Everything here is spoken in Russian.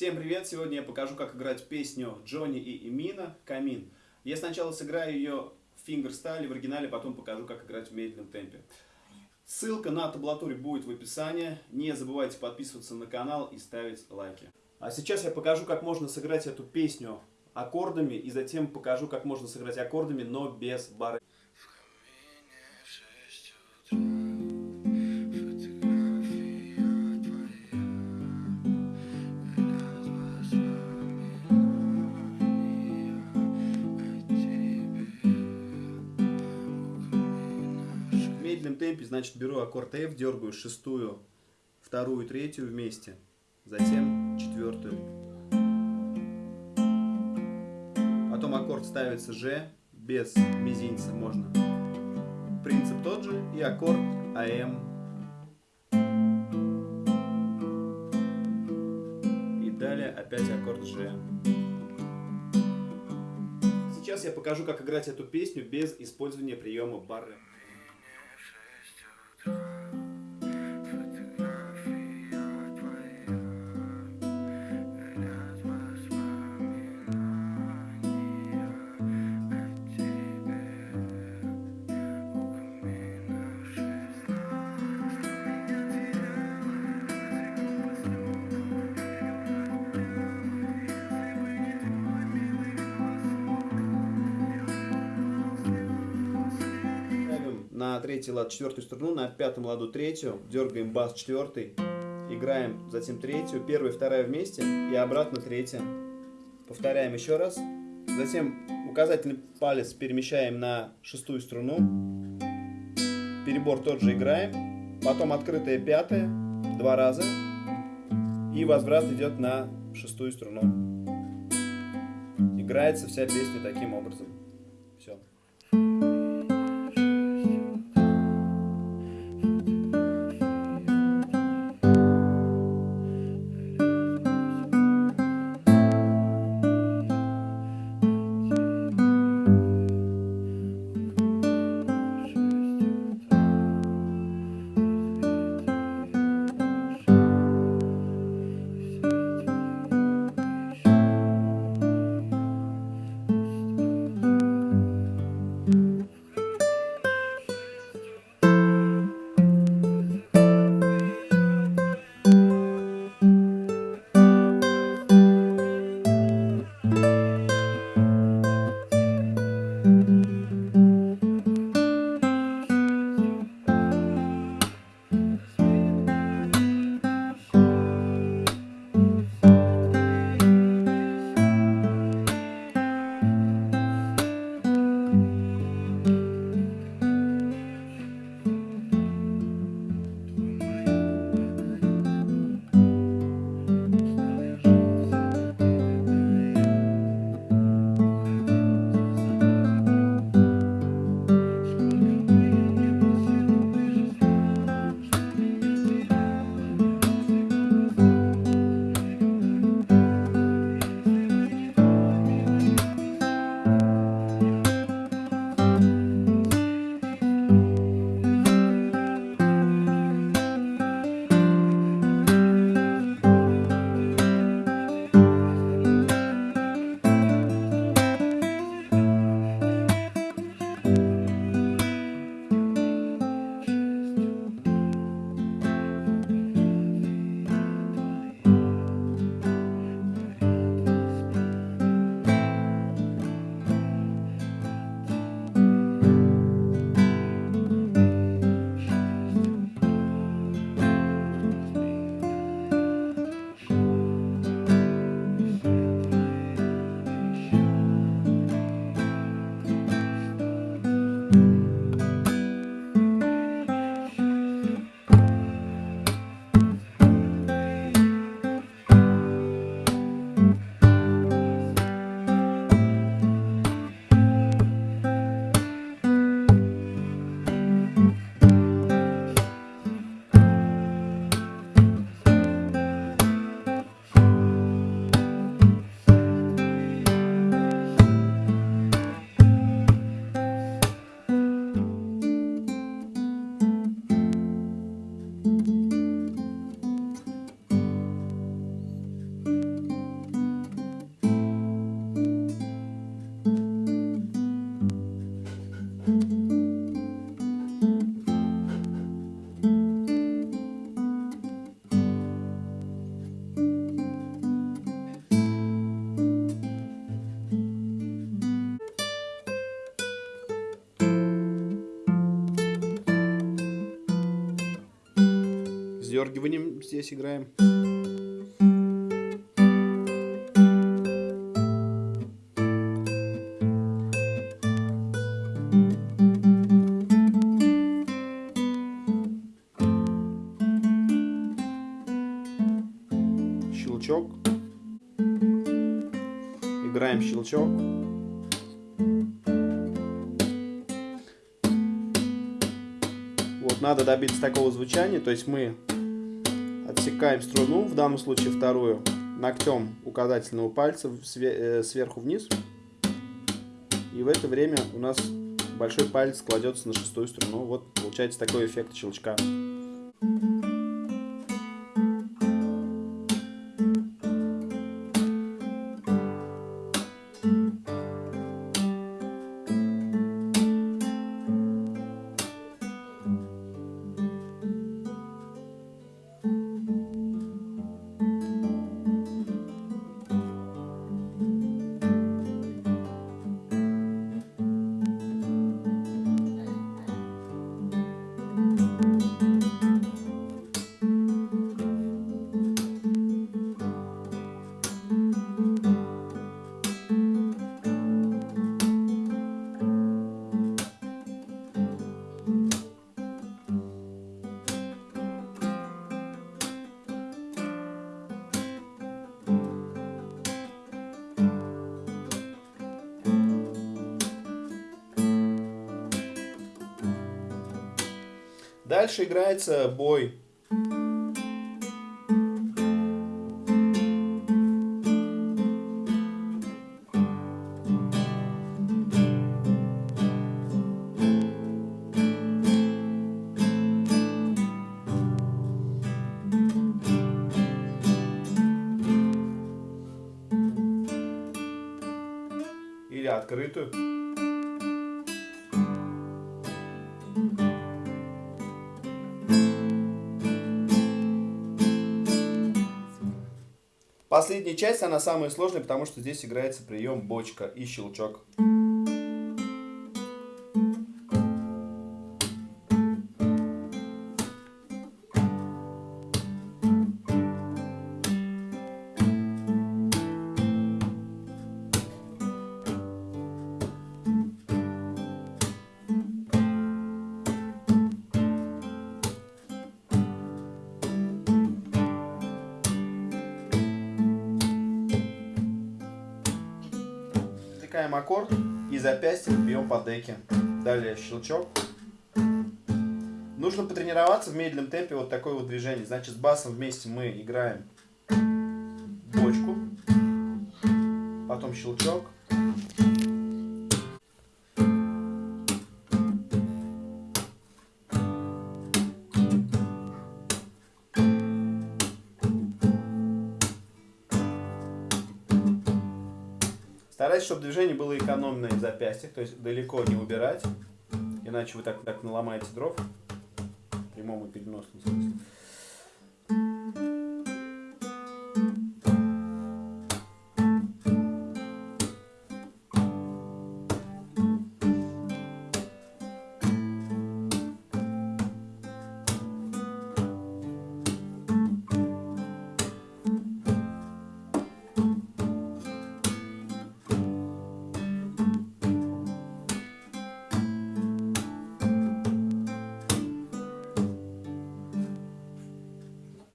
Всем привет! Сегодня я покажу, как играть песню Джонни и Эмина «Камин». Я сначала сыграю ее в фингерстайле, в оригинале, потом покажу, как играть в медленном темпе. Ссылка на таблатуре будет в описании. Не забывайте подписываться на канал и ставить лайки. А сейчас я покажу, как можно сыграть эту песню аккордами, и затем покажу, как можно сыграть аккордами, но без бары. Медленном темпе, значит, беру аккорд F, дергаю шестую, вторую, третью вместе, затем четвертую. Потом аккорд ставится G, без мизинца можно. Принцип тот же, и аккорд АМ. И далее опять аккорд G. Сейчас я покажу, как играть эту песню без использования приема бары. На третий лад четвертую струну, на пятом ладу третью, дергаем бас четвертый, играем затем третью, первая, вторая вместе и обратно третья. Повторяем еще раз. Затем указательный палец перемещаем на шестую струну. Перебор тот же играем. Потом открытая пятая, два раза. И возврат идет на шестую струну. Играется вся песня таким образом. Подергиванием здесь играем. Щелчок. Играем щелчок. Вот надо добиться такого звучания, то есть мы отсекаем струну, в данном случае вторую, ногтем указательного пальца э, сверху вниз. И в это время у нас большой палец кладется на шестую струну. Вот получается такой эффект щелчка. Дальше играется бой. Или открытую. Последняя часть, она самая сложная, потому что здесь играется прием бочка и щелчок. Засекаем аккорд и запястьем бьем по деке. Далее щелчок. Нужно потренироваться в медленном темпе вот такое вот движение. Значит, с басом вместе мы играем бочку, потом щелчок, Старайтесь, чтобы движение было экономное в запястьях, то есть далеко не убирать, иначе вы так, так наломаете дров, в прямом и переносном смысле.